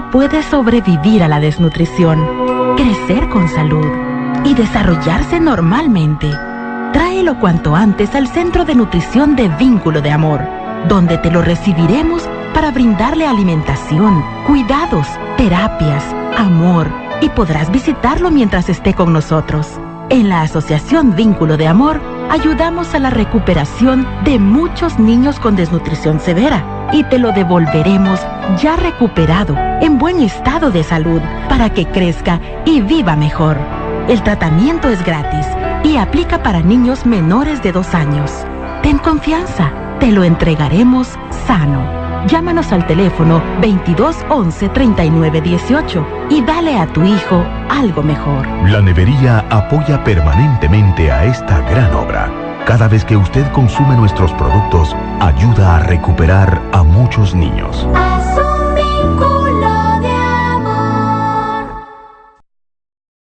puede sobrevivir a la desnutrición, crecer con salud y desarrollarse normalmente. Tráelo cuanto antes al Centro de Nutrición de Vínculo de Amor, donde te lo recibiremos para brindarle alimentación, cuidados, terapias, amor y podrás visitarlo mientras esté con nosotros. En la Asociación Vínculo de Amor ayudamos a la recuperación de muchos niños con desnutrición severa y te lo devolveremos ya recuperado, en buen estado de salud, para que crezca y viva mejor. El tratamiento es gratis y aplica para niños menores de dos años. Ten confianza, te lo entregaremos sano. Llámanos al teléfono 2211 3918 y dale a tu hijo algo mejor. La nevería apoya permanentemente a esta gran obra. Cada vez que usted consume nuestros productos, ayuda a recuperar a muchos niños.